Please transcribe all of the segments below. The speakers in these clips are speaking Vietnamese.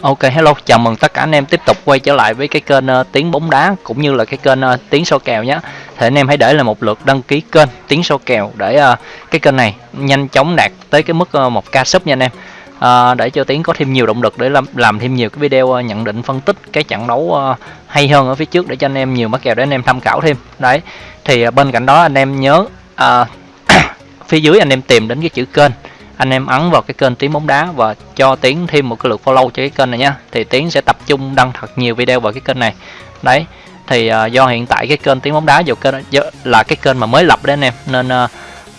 Ok hello, chào mừng tất cả anh em tiếp tục quay trở lại với cái kênh uh, Tiếng bóng đá cũng như là cái kênh uh, Tiếng số kèo nhé. Thì anh em hãy để lại một lượt đăng ký kênh Tiếng số kèo để uh, cái kênh này nhanh chóng đạt tới cái mức uh, 1k sub nha anh em. Uh, để cho Tiếng có thêm nhiều động lực để làm, làm thêm nhiều cái video uh, nhận định phân tích cái trận đấu uh, hay hơn ở phía trước để cho anh em nhiều mắc kèo để anh em tham khảo thêm. Đấy. Thì uh, bên cạnh đó anh em nhớ uh, phía dưới anh em tìm đến cái chữ kênh anh em ấn vào cái kênh tiếng bóng đá và cho tiến thêm một cái lượt follow cho cái kênh này nhá thì tiến sẽ tập trung đăng thật nhiều video vào cái kênh này. Đấy thì uh, do hiện tại cái kênh tiếng bóng đá dù kênh là cái kênh mà mới lập đấy anh em nên uh,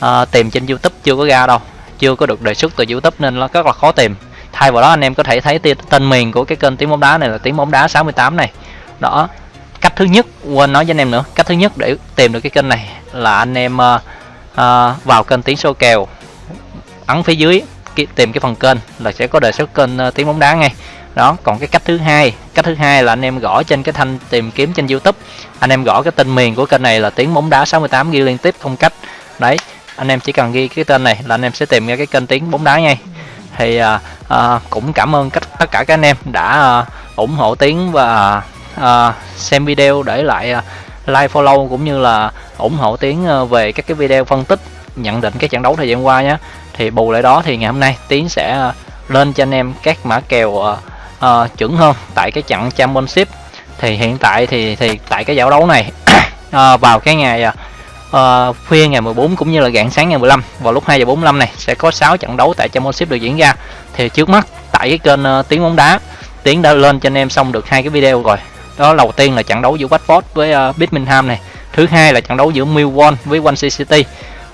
uh, tìm trên youtube chưa có ra đâu chưa có được đề xuất từ youtube nên nó rất là khó tìm. Thay vào đó anh em có thể thấy tên miền của cái kênh tiếng bóng đá này là tiếng bóng đá 68 này. Đó cách thứ nhất quên nói với anh em nữa cách thứ nhất để tìm được cái kênh này là anh em uh, uh, vào kênh tiếng số kèo ấn phía dưới tìm cái phần kênh là sẽ có đề xuất kênh ờ, tiếng bóng đá ngay. Đó còn cái cách thứ hai cách thứ hai là anh em gõ trên cái thanh tìm kiếm trên youtube. Anh em gõ cái tên miền của kênh này là tiếng bóng đá 68 ghi liên tiếp không cách. Đấy anh em chỉ cần ghi cái tên này là anh em sẽ tìm ra cái kênh tiếng bóng đá ngay. Thì à, à, cũng cảm ơn tất cả các anh em đã à, ủng hộ tiếng và à, xem video để lại à, like follow cũng như là ủng hộ tiếng à, về các cái video phân tích nhận định cái trận đấu thời gian qua nhé thì bù lại đó thì ngày hôm nay tiến sẽ ờ, lên cho anh em các mã kèo uh, uh, chuẩn hơn tại cái trận championship. Thì hiện tại thì thì tại cái giải đấu này uh, vào cái ngày uh, khuya ngày 14 cũng như là rạng sáng ngày 15 vào lúc 2 giờ 45 này sẽ có 6 trận đấu tại championship được diễn ra. Thì trước mắt tại cái kênh uh, tiếng bóng đá tiến đã lên cho anh em xong được hai cái video rồi. Đó đầu tiên là trận đấu giữa Watford với uh, Birmingham này thứ hai là trận đấu giữa Millwall với One City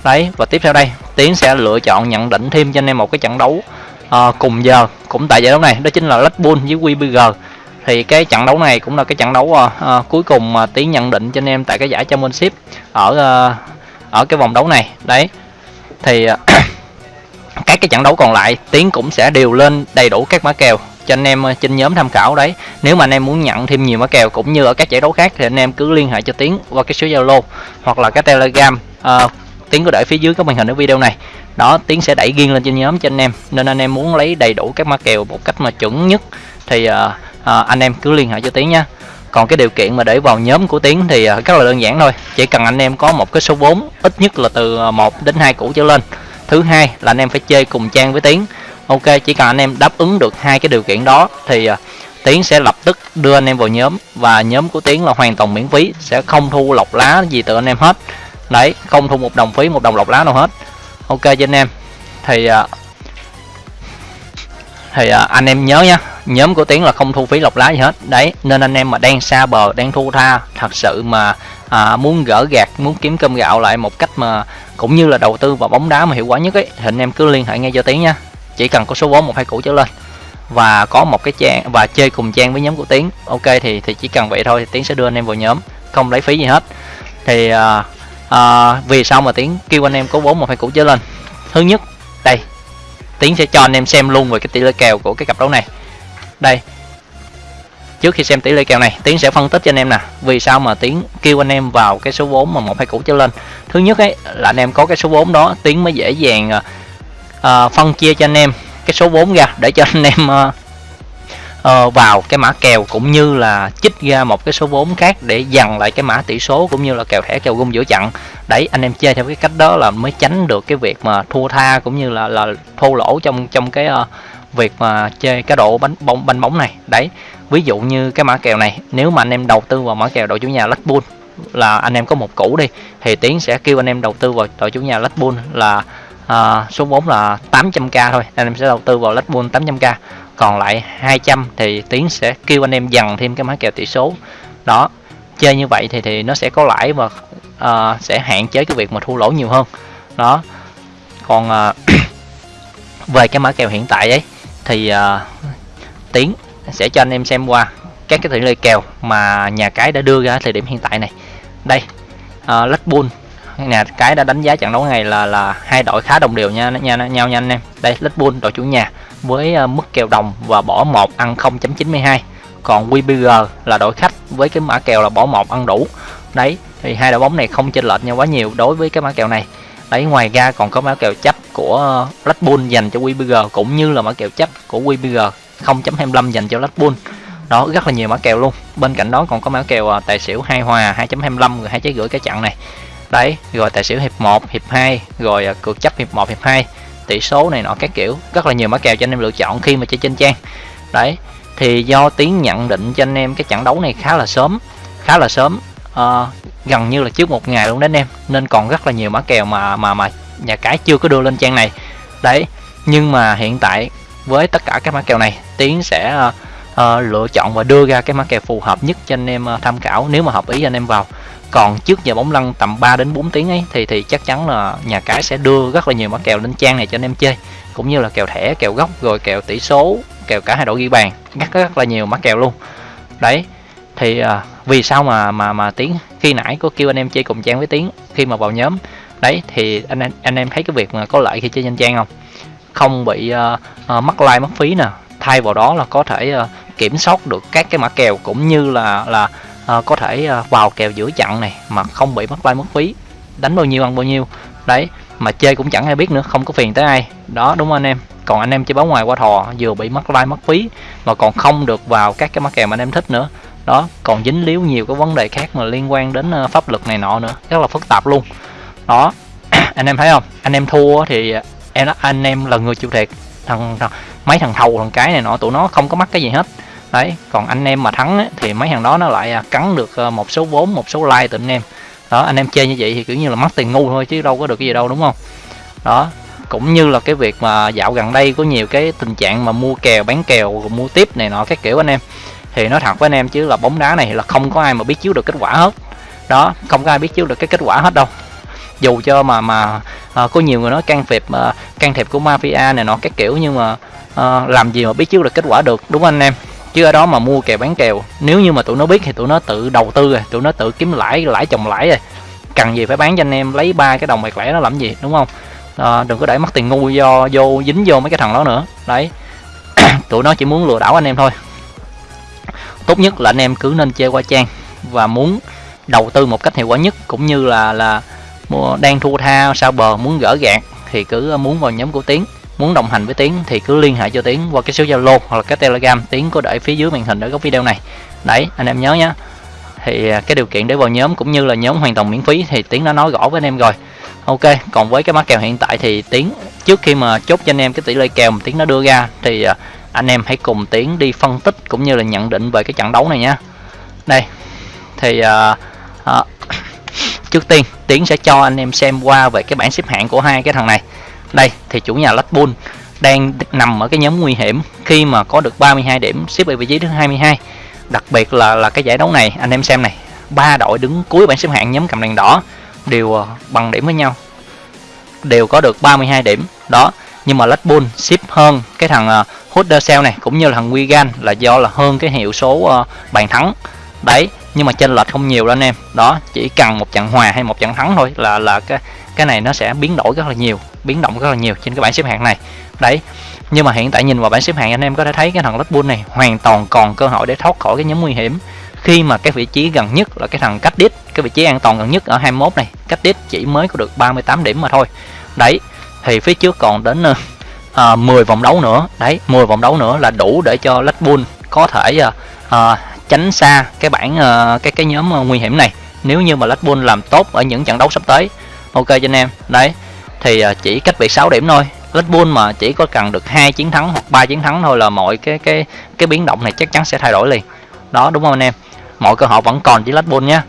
đấy và tiếp theo đây tiến sẽ lựa chọn nhận định thêm cho anh em một cái trận đấu uh, cùng giờ cũng tại giải đấu này đó chính là Blackpool với wbg thì cái trận đấu này cũng là cái trận đấu uh, uh, cuối cùng mà tiến nhận định cho anh em tại cái giải championship ở uh, ở cái vòng đấu này. Đấy thì uh, các cái trận đấu còn lại tiến cũng sẽ đều lên đầy đủ các mã kèo cho anh em trên nhóm tham khảo. Đấy nếu mà anh em muốn nhận thêm nhiều mã kèo cũng như ở các giải đấu khác thì anh em cứ liên hệ cho tiến qua cái số zalo hoặc là cái telegram uh, tiến có để phía dưới các màn hình ở video này. Đó tiến sẽ đẩy riêng lên trên nhóm cho anh em. Nên anh em muốn lấy đầy đủ các mã kèo một cách mà chuẩn nhất thì uh, uh, anh em cứ liên hệ cho tiến nha còn cái điều kiện mà để vào nhóm của tiến thì uh, rất là đơn giản thôi. Chỉ cần anh em có một cái số vốn ít nhất là từ 1 đến 2 củ trở lên. Thứ hai là anh em phải chơi cùng trang với tiến. Ok chỉ cần anh em đáp ứng được hai cái điều kiện đó thì uh, tiến sẽ lập tức đưa anh em vào nhóm. Và nhóm của tiến là hoàn toàn miễn phí sẽ không thu lọc lá gì từ anh em hết đấy không thu một đồng phí một đồng lọc lá nào hết. Ok cho anh em. Thì à, thì à, anh em nhớ nhá nhóm của tiến là không thu phí lọc lá gì hết. Đấy nên anh em mà đang xa bờ đang thu tha thật sự mà à, muốn gỡ gạt muốn kiếm cơm gạo lại một cách mà cũng như là đầu tư vào bóng đá mà hiệu quả nhất ấy thì anh em cứ liên hệ ngay cho tiến nha chỉ cần có số vốn một hai củ trở lên. Và có một cái trang và chơi cùng trang với nhóm của tiến. Ok thì thì chỉ cần vậy thôi thì tiến sẽ đưa anh em vào nhóm không lấy phí gì hết. Thì à, à, vì sao mà tiến kêu anh em có vốn một hai củ trở lên? Thứ nhất đây tiến sẽ cho anh em xem luôn về cái tỷ lệ kèo của cái cặp đấu này. Đây trước khi xem tỷ lệ kèo này tiến sẽ phân tích cho anh em nè vì sao mà tiến kêu anh em vào cái số vốn mà một hai củ trở lên. Thứ nhất ấy là anh em có cái số vốn đó tiến mới dễ dàng uh, phân chia cho anh em cái số vốn ra để cho anh em uh, uh, vào cái mã kèo cũng như là chích ra một cái số vốn khác để dằn lại cái mã tỷ số cũng như là kèo thẻ kèo gung giữa chặn. Đấy anh em chơi theo cái cách đó là mới tránh được cái việc mà thua tha cũng như là là thua lỗ trong trong cái uh, việc mà chơi cái độ bánh bóng banh bóng này. Đấy ví dụ như cái mã kèo này nếu mà anh em đầu tư vào mã kèo đội chủ nhà lách bull là anh em có một củ đi thì tiến sẽ kêu anh em đầu tư vào đội chủ nhà lách bull là uh, số vốn là 800k thôi anh em sẽ đầu tư vào lách bull 800k còn lại 200 thì tiến sẽ kêu anh em dần thêm cái mã kèo tỷ số. Đó chơi như vậy thì thì nó sẽ có lãi và uh, sẽ hạn chế cái việc mà thua lỗ nhiều hơn. Đó còn uh, về cái mã kèo hiện tại ấy thì uh, tiến sẽ cho anh em xem qua các cái tỷ lệ kèo mà nhà cái đã đưa ra thời điểm hiện tại này. Đây uh, Blackpool nhà cái đã đánh giá trận đấu này là là hai đội khá đồng đều nha nha nhau nha anh em. Đây Blackpool đội chủ nhà với à, mức kèo đồng và bỏ một ăn 0.92 còn WBG là đội khách với cái mã kèo là bỏ một ăn đủ. Đấy, thì hai đội bóng này không chênh lệch nhau quá nhiều đối với cái mã kèo này. Đấy, ngoài ra còn có mã kèo chấp của Blackpool dành cho WBG cũng như là mã kèo chấp của WBG 0.25 dành cho Red Bull. Đó, rất là nhiều mã kèo luôn. Bên cạnh đó còn có mã kèo à, tài xỉu hai hòa 2.25 rồi hai trái gửi cái chặn này. Đấy, rồi tài xỉu hiệp 1 hiệp 2 rồi à, cược chấp hiệp 1 hiệp 2 tỷ số này nọ các kiểu. Rất là nhiều mã kèo cho anh em lựa chọn khi mà chơi trên trang. Đấy thì do tiến nhận định cho anh em cái trận đấu này khá là sớm khá là sớm uh, gần như là trước một ngày luôn đấy anh em. Nên còn rất là nhiều mã kèo mà mà mà nhà cái chưa có đưa lên trang này. Đấy nhưng mà hiện tại với tất cả các mã kèo này tiến sẽ uh, uh, lựa chọn và đưa ra cái mã kèo phù hợp nhất cho anh em uh, tham khảo nếu mà hợp ý anh em vào còn trước giờ bóng lăn tầm 3 đến 4 tiếng ấy thì thì chắc chắn là nhà cái sẽ đưa rất là nhiều mã kèo lên trang này cho anh em chơi. Cũng như là kèo thẻ kèo góc rồi kèo tỷ số kèo cả hai đội ghi bàn. Rất rất là nhiều mã kèo luôn. Đấy thì à, vì sao mà mà mà tiến khi nãy có kêu anh em chơi cùng trang với tiến khi mà vào nhóm? Đấy thì anh anh, anh em thấy cái việc mà có lợi khi chơi trên trang không? Không bị uh, uh, mất like mất phí nè. Thay vào đó là có thể uh, kiểm soát được các cái mã kèo cũng như là là Ờ, có thể ờ, vào kèo giữa chặn này mà không bị mất like mất phí. Đánh bao nhiêu ăn bao nhiêu. Đấy mà chơi cũng chẳng ai biết nữa không có phiền tới ai. Đó đúng không anh em. Còn anh em chơi báo ngoài qua thò vừa bị mất like mất phí mà còn không được vào các cái mắc kèo mà anh em thích nữa. Đó còn dính líu nhiều cái vấn đề khác mà liên quan đến ờ, pháp luật này nọ nữa. Rất là phức tạp luôn. Đó anh em thấy không? Anh em thua thì em anh em là người chịu thiệt. Thằng, thằng mấy thằng thầu thằng cái này nọ tụi nó không có mắc cái gì hết đấy còn anh em mà thắng ấy, thì mấy thằng đó nó lại à, cắn được ờ, một số vốn một số like từ anh em. Đó anh em chơi như vậy thì kiểu như là mất tiền ngu thôi chứ đâu có được cái gì đâu đúng không? Đó cũng như là cái việc mà dạo gần đây có nhiều cái tình trạng mà mua kèo bán kèo mua tiếp này nọ các kiểu anh em. Thì nói thật với anh em chứ là bóng đá này là không có ai mà biết chiếu được kết quả hết. Đó không có ai biết chiếu được cái kết quả hết đâu. Dù cho mà mà à, có nhiều người nói can thiệp à, can thiệp của mafia này nọ các kiểu nhưng mà à, làm gì mà biết chiếu được kết quả được đúng không anh em? Chứ ở đó mà mua kèo bán kèo nếu như mà tụi nó biết thì tụi nó tự đầu tư rồi tụi nó tự kiếm lãi lãi chồng lãi rồi. Cần gì phải bán cho anh em lấy ba cái đồng bạc lẻ nó làm gì đúng không? À, đừng có để mất tiền ngu do vô dính vô mấy cái thằng đó nữa. Đấy. Tụi nó chỉ muốn lừa đảo anh em thôi. Tốt nhất là anh em cứ nên chơi qua trang và muốn đầu tư một cách hiệu quả nhất cũng như là là đang thua tha sao bờ muốn gỡ gạt thì cứ ờ, muốn vào nhóm của tiến muốn đồng hành với tiến thì cứ liên hệ cho tiến qua cái số zalo hoặc là cái telegram. Tiến có để phía dưới màn hình ở góc video này. Đấy anh em nhớ nhé thì à, cái điều kiện để vào nhóm cũng như là nhóm hoàn toàn miễn phí thì tiến đã nói rõ với anh em rồi. Ok còn với cái mã kèo hiện tại thì tiến trước khi mà chốt cho anh em cái tỷ lệ kèo mà tiến nó đưa ra thì à, anh em hãy cùng tiến đi phân tích cũng như là nhận định về cái trận đấu này nhé đây thì uh, uh, trước tiên tiến sẽ cho anh em xem qua về cái bảng xếp hạng của hai cái thằng này đây, thì chủ nhà Blackpool đang nằm ở cái nhóm nguy hiểm khi mà có được 32 điểm xếp ở vị trí thứ 22 đặc biệt là là cái giải đấu này, anh em xem này, ba đội đứng cuối bảng xếp hạng nhóm cầm đèn đỏ đều ờ, bằng điểm với nhau, đều có được 32 điểm. Đó, nhưng mà Blackpool ship xếp hơn cái thằng ờ, Huddersfield này cũng như là thằng Wigan là do là hơn cái hiệu số ờ, bàn thắng. Đấy, nhưng mà chênh lệch không nhiều đâu anh em. Đó, chỉ cần một trận hòa hay một trận thắng thôi là là cái cái này nó sẽ biến đổi rất là nhiều biến động rất là nhiều trên cái bảng xếp hạng này. Đấy nhưng mà hiện tại nhìn vào bảng xếp hạng anh em có thể thấy cái thằng Red Bull này hoàn toàn còn cơ hội để thoát khỏi cái nhóm nguy hiểm. Khi mà cái vị trí gần nhất là cái thằng cách đít cái vị trí an toàn gần nhất ở 21 này cách đít chỉ mới có được 38 điểm mà thôi. Đấy thì phía trước còn đến ờ, ờ, uh, 10 vòng đấu nữa. Đấy 10 vòng đấu nữa là đủ để cho Red Bull có thể uh, uh, tránh xa cái bảng uh, cái cái nhóm uh, nguy hiểm này. Nếu như mà Red Bull làm tốt ở những trận đấu sắp tới ok cho anh em. Đấy thì à, chỉ cách biệt 6 điểm thôi. Red Bull mà chỉ có cần được hai chiến thắng hoặc ba chiến thắng thôi là mọi cái cái cái biến động này chắc chắn sẽ thay đổi liền. Đó đúng không anh em? Mọi cơ hội vẫn còn chỉ Red Bull nhé.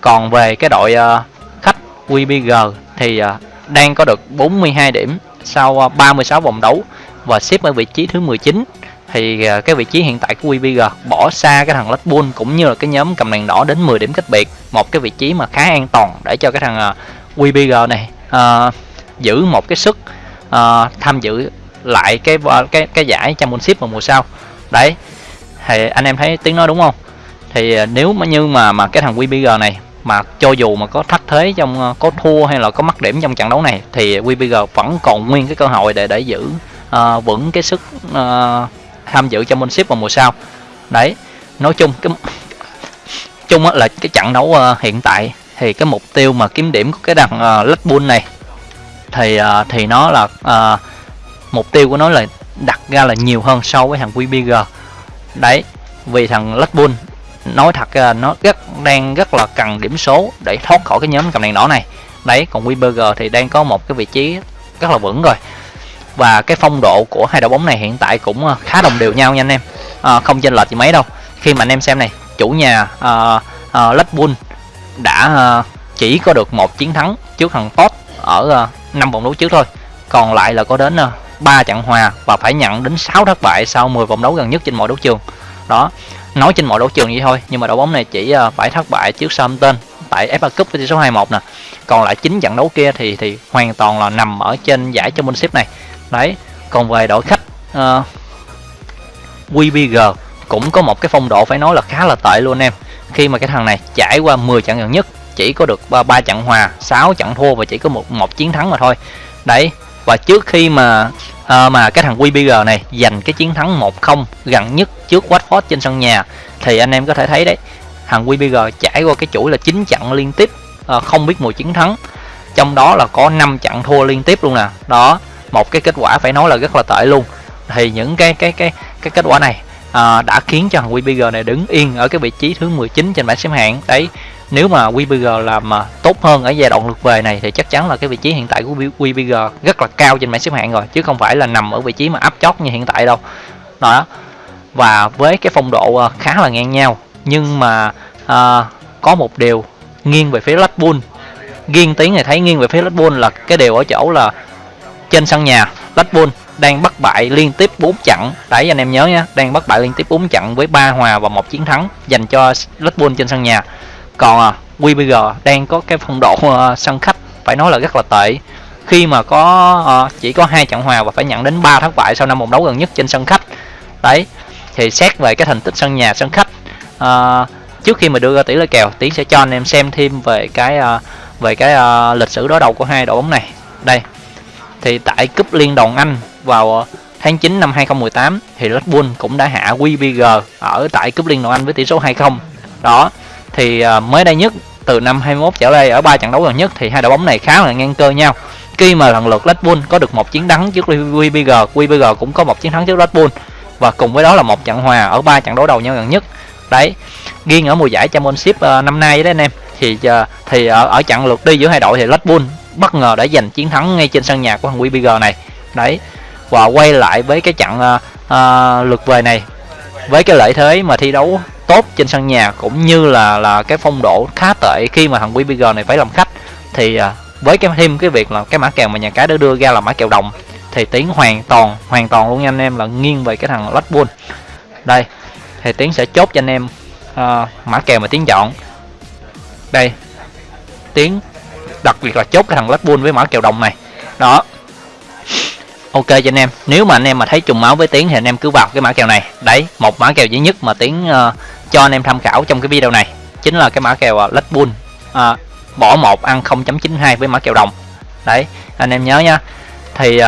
Còn về cái đội uh, khách WBG thì uh, đang có được 42 điểm sau uh, 36 vòng đấu và xếp ở vị trí thứ 19 thì uh, cái vị trí hiện tại của WBG bỏ xa cái thằng Red Bull cũng như là cái nhóm cầm đèn đỏ đến 10 điểm cách biệt. Một cái vị trí mà khá an toàn để cho cái thằng uh, WBG này uh, giữ một cái sức uh, tham dự lại cái cái cái giải championship vào mùa sau. Đấy thì anh em thấy tiếng nói đúng không? Thì à, nếu mà như mà mà cái thằng WBG này mà cho dù mà có thất thế trong có thua hay là có mất điểm trong trận đấu này thì WBG vẫn còn nguyên cái cơ hội để để giữ uh, vững cái sức uh, tham dự trong championship vào mùa sau. Đấy nói chung cái chung là cái trận đấu uh, hiện tại thì cái mục tiêu mà kiếm điểm của cái đằng uh, lách Bull này thì uh, thì nó là uh, mục tiêu của nó là đặt ra là nhiều hơn so với thằng QBG đấy vì thằng lách Bull nói thật ra nó rất đang rất là cần điểm số để thoát khỏi cái nhóm cầm đèn đỏ này. Đấy còn QBG thì đang có một cái vị trí rất là vững rồi. Và cái phong độ của hai đội bóng này hiện tại cũng ờ, khá đồng đều nhau nha anh em. À, không chênh lệch gì mấy đâu. Khi mà anh em xem này chủ nhà uh, uh, Red Bull đã ờ, chỉ có được một chiến thắng trước thằng Tot ở ờ, năm 5 vòng đấu trước thôi. Còn lại là có đến ờ, 3 trận hòa và phải nhận đến 6 thất bại sau 10 vòng đấu gần nhất trên mọi đấu trường. Đó nói trên mọi đấu trường vậy thôi nhưng mà đội bóng này chỉ phải thất bại trước Southampton tại FA Cup với tỷ số 2-1 nè. Còn lại chín trận đấu kia thì thì hoàn toàn là nằm ở trên giải Championship này. Đấy còn về đội khách uh, WBG cũng có một cái phong độ phải nói là khá là tệ luôn em khi mà cái thằng này trải qua 10 trận gần nhất chỉ có được 3, 3 trận hòa 6 trận thua và chỉ có một một chiến thắng mà thôi. Đấy và trước khi mà à, mà cái thằng WBG này giành cái chiến thắng 1-0 gần nhất trước Watford trên sân nhà thì anh em có thể thấy đấy thằng WBG trải qua cái chuỗi là 9 trận liên tiếp à, không biết mùi chiến thắng. Trong đó là có 5 trận thua liên tiếp luôn nè. Đó một cái kết quả phải nói là rất là tệ luôn. Thì những cái cái cái cái kết quả này à, đã khiến cho thằng WBG này đứng yên ở cái vị trí thứ 19 trên bảng xếp hạng. Đấy nếu mà WBG làm mà tốt hơn ở giai đoạn lượt về này thì chắc chắn là cái vị trí hiện tại của WBG rất là cao trên bảng xếp hạng rồi chứ không phải là nằm ở vị trí mà áp chót như hiện tại đâu. Đó. Và với cái phong độ ờ, khá là ngang nhau nhưng mà à, có một điều nghiêng về phía Red Bull. Nghiêng tiếng này thấy nghiêng về phía Red Bull là cái điều ở chỗ là trên sân nhà Red Bull đang bất bại liên tiếp 4 trận. Đấy anh em nhớ nhé đang bất bại liên tiếp 4 trận với 3 hòa và một chiến thắng dành cho Red Bull trên sân nhà. Còn à, WBG đang có cái phong độ à, sân khách phải nói là rất là tệ. Khi mà có à, chỉ có hai trận hòa và phải nhận đến 3 thất bại sau năm vòng đấu gần nhất trên sân khách. Đấy thì xét về cái thành tích sân nhà sân khách à, trước khi mà đưa ra tỷ lệ kèo tiến sẽ cho anh em xem thêm về cái à, về cái uh, lịch sử đối đầu của hai đội bóng này. Đây thì tại cúp liên đoàn Anh vào ờ, tháng 9 năm 2018 thì Red Bull cũng đã hạ WBG ở tại cúp liên đoàn Anh với tỷ số 2-0 đó thì ờ, mới đây nhất từ năm 21 trở lại ở ba trận đấu gần nhất thì hai đội bóng này khá là ngang cơ nhau. Khi mà lần lượt Red Bull có được một chiến thắng trước WBG WBG cũng có một chiến thắng trước Red Bull. Và cùng với đó là một trận hòa ở ba trận đấu đầu nhau gần nhất. Đấy riêng ở mùa giải Championship uh, năm nay đấy anh em. Thì uh, thì ở, ở trận lượt đi giữa hai đội thì Red Bull bất ngờ đã giành chiến thắng ngay trên sân nhà của thằng WBG này. Đấy và quay lại với cái trận uh, uh, lượt về này. Với cái lợi thế mà thi đấu tốt trên sân nhà cũng như là là cái phong độ khá tệ khi mà thằng WBG này phải làm khách thì uh, với cái thêm cái việc là cái mã kèo mà nhà cái đã đưa ra là mã kèo đồng thì tiến hoàn toàn hoàn toàn luôn nha anh em là nghiêng về cái thằng Red Bull. Đây thì tiến sẽ chốt cho anh em uh, mã kèo mà tiến chọn. Đây tiến đặc biệt là chốt cái thằng Blackpool với mã kèo đồng này. Đó. Ok cho anh em. Nếu mà anh em mà thấy trùng máu với tiếng thì anh em cứ vào cái mã kèo này. Đấy một mã kèo duy nhất mà tiếng uh, ờ, cho anh em tham khảo trong cái video này chính là cái mã kèo uh, Red uh, bỏ một ăn 0.92 với mã kèo đồng. Đấy anh em nhớ nha. Thì uh,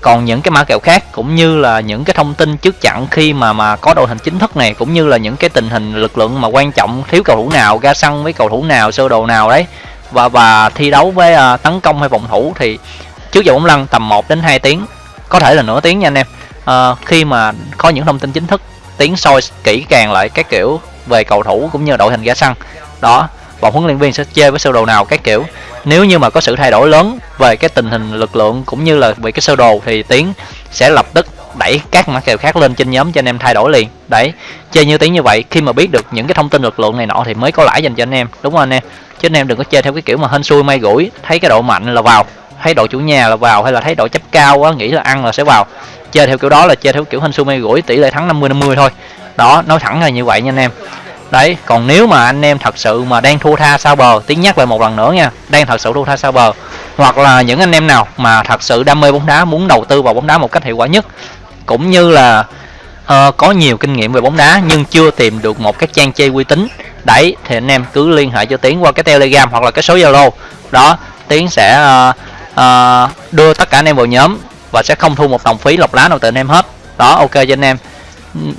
còn những cái mã kèo khác cũng như là những cái thông tin trước chặn khi mà mà có đội hình chính thức này cũng như là những cái tình hình lực lượng mà quan trọng thiếu cầu thủ nào ra sân với cầu thủ nào sơ đồ nào đấy và và thi đấu với uh, tấn công hay phòng thủ thì trước giờ bóng lăn tầm 1 đến 2 tiếng có thể là nửa tiếng nha anh em. Uh, khi mà có những thông tin chính thức tiến soi kỹ càng lại các kiểu về cầu thủ cũng như đội hình ra sân đó bọn huấn luyện viên sẽ chơi với sơ đồ nào các kiểu. Nếu như mà có sự thay đổi lớn về cái tình hình lực lượng cũng như là về cái sơ đồ thì tiến sẽ lập tức đẩy các mã kèo khác lên trên nhóm cho anh em thay đổi liền. Đấy chơi như tiếng như vậy khi mà biết được những cái thông tin lực lượng này nọ thì mới có lãi dành cho anh em đúng không anh em? Chứ anh em đừng có chơi theo cái kiểu mà hên xui may gũi thấy cái độ mạnh là vào thấy đội chủ nhà là vào hay là thấy đội chấp cao quá nghĩ là ăn là sẽ vào. Chơi theo kiểu đó là chơi theo kiểu hên xui may gũi tỷ lệ thắng 50 50 thôi. Đó nói thẳng là như vậy nha anh em. Đấy còn nếu mà anh em thật sự mà đang thua tha sao bờ tiếng nhắc lại một lần nữa nha đang thật sự thua tha sao bờ hoặc là những anh em nào mà thật sự đam mê bóng đá muốn đầu tư vào bóng đá một cách hiệu quả nhất cũng như là uh, có nhiều kinh nghiệm về bóng đá nhưng chưa tìm được một cái trang chơi uy tín đấy thì anh em cứ liên hệ cho tiến qua cái telegram hoặc là cái số zalo. Đó tiến sẽ uh, uh, đưa tất cả anh em vào nhóm và sẽ không thu một đồng phí lọc lá nào từ anh em hết. Đó ok cho anh em.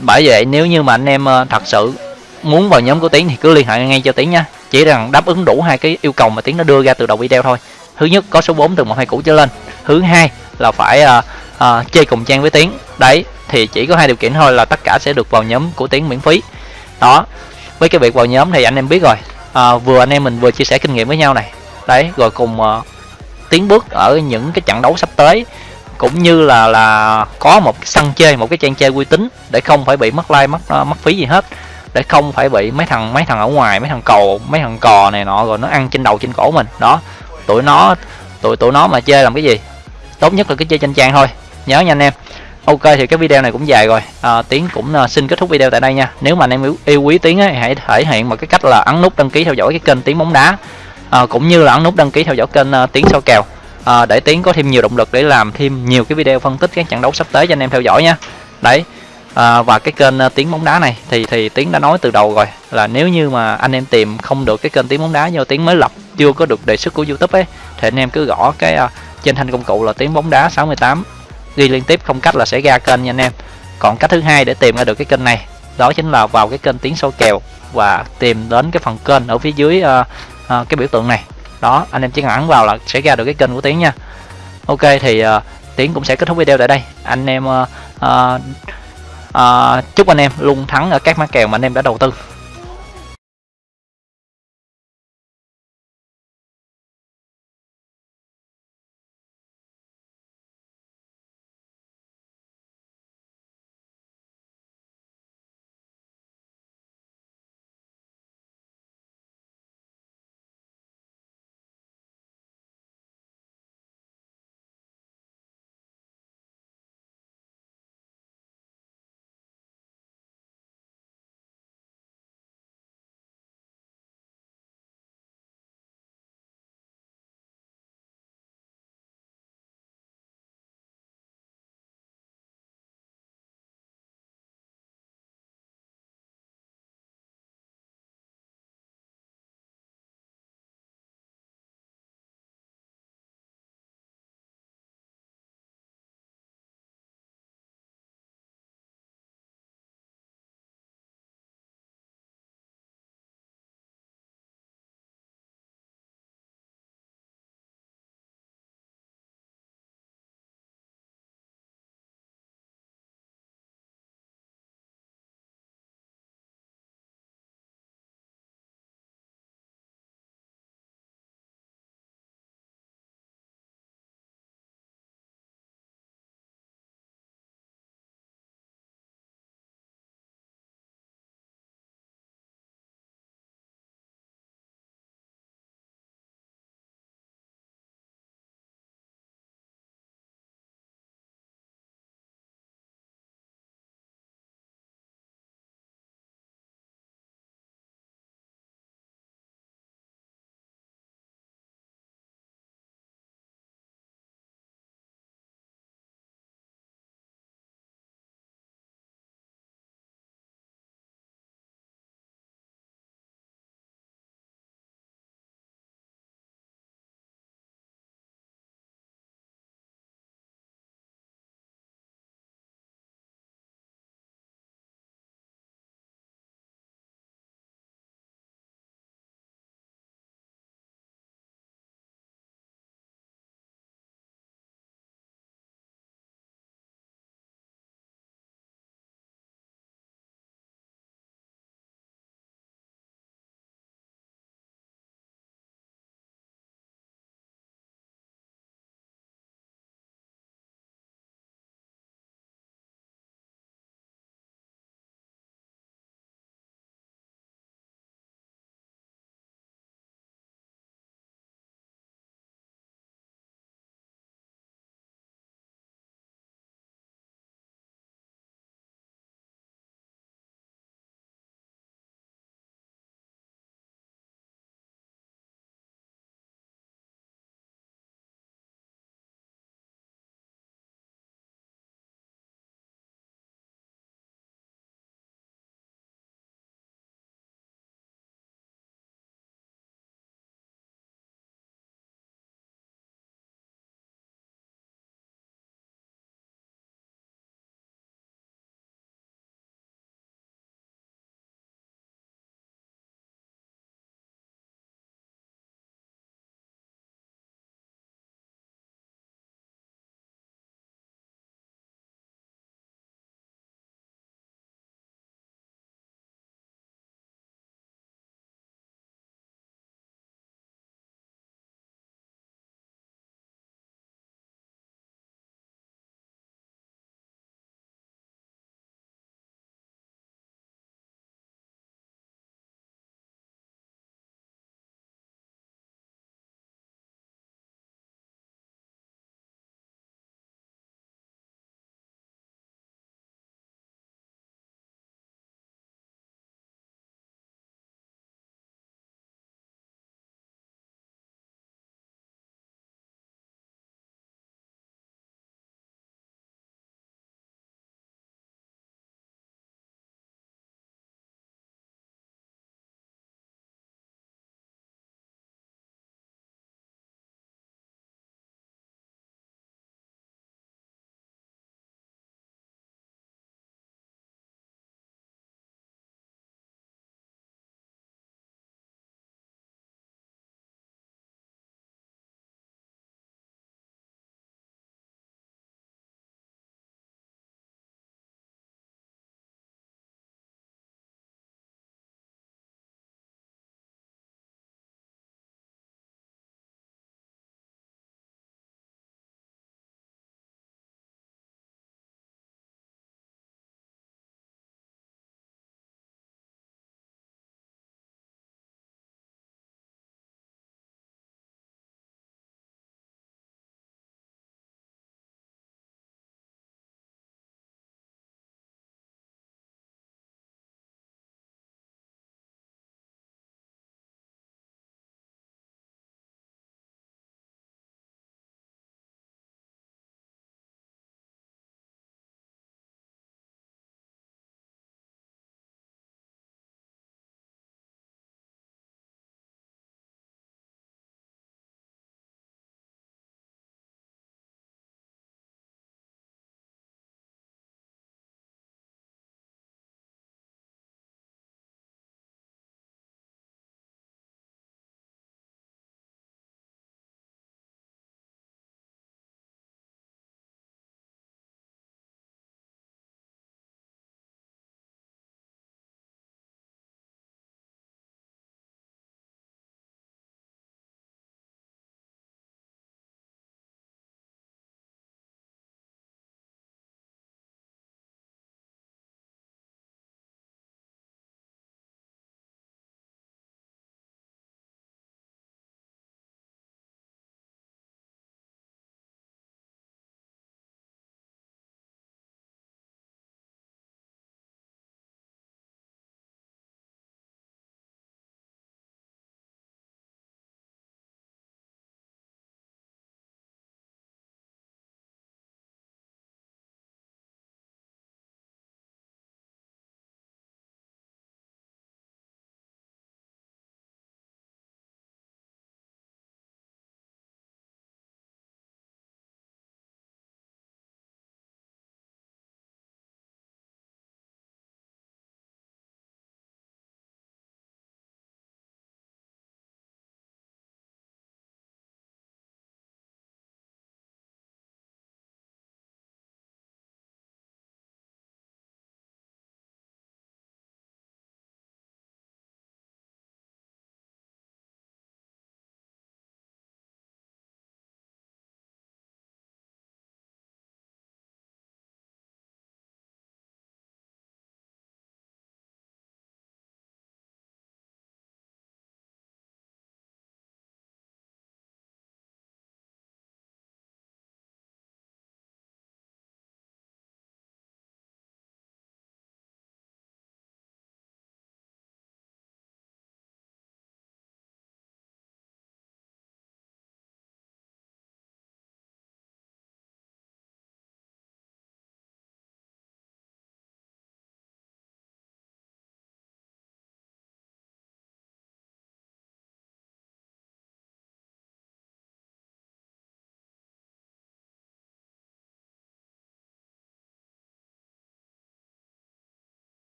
Bởi vậy nếu như mà anh em uh, thật sự muốn vào nhóm của tiến thì cứ liên hệ ngay cho tiến nha. Chỉ rằng đáp ứng đủ hai cái yêu cầu mà tiến đã đưa ra từ đầu video thôi. Thứ nhất có số 4 từ một hai cũ trở lên. Thứ hai là phải uh, uh, chơi cùng trang với tiến. Đấy thì chỉ có hai điều kiện thôi là tất cả sẽ được vào nhóm của tiến miễn phí. Đó với cái việc vào nhóm thì anh em biết rồi. À, vừa anh em mình vừa chia sẻ kinh nghiệm với nhau này. Đấy rồi cùng uh, tiến bước ở những cái trận đấu sắp tới. Cũng như là là có một cái sân chơi một cái trang chơi uy tín để không phải bị mất like mất uh, mất phí gì hết. Để không phải bị mấy thằng mấy thằng ở ngoài mấy thằng cầu mấy thằng cò này nọ rồi nó ăn trên đầu trên cổ mình. Đó tụi nó tụi tụi nó mà chơi làm cái gì? Tốt nhất là cái chơi trên trang thôi. Nhớ nha anh em ok thì cái video này cũng dài rồi. À, tiến cũng uh, xin kết thúc video tại đây nha. Nếu mà anh em yêu, yêu quý tiến ấy, hãy thể hiện một cái cách là ấn nút đăng ký theo dõi cái kênh tiến bóng đá. À, cũng như là ấn nút đăng ký theo dõi kênh uh, tiến soi kèo. À, để tiến có thêm nhiều động lực để làm thêm nhiều cái video phân tích các trận đấu sắp tới cho anh em theo dõi nha. Đấy. À, và cái kênh à, uh, tiếng bóng đá này thì thì tiến đã nói từ đầu rồi là nếu như mà anh em tìm không được cái kênh tiếng bóng đá do tiếng mới lập chưa có được đề xuất của youtube ấy thì anh em cứ gõ cái uh, trên thanh công cụ là tiếng bóng đá 68 ghi liên tiếp không cách là sẽ ra kênh nha anh em. Còn cách thứ hai để tìm ra được cái kênh này đó chính là vào cái kênh tiếng sâu kèo và tìm đến cái phần kênh ở phía dưới uh, uh, cái biểu tượng này. Đó anh em chỉ cần ấn vào là sẽ ra được cái kênh của tiến nha. Ok thì ờ, uh, tiến cũng sẽ kết thúc video tại đây. Anh em uh, uh, uh, chúc anh em luôn thắng ở các mã kèo mà anh em đã đầu tư.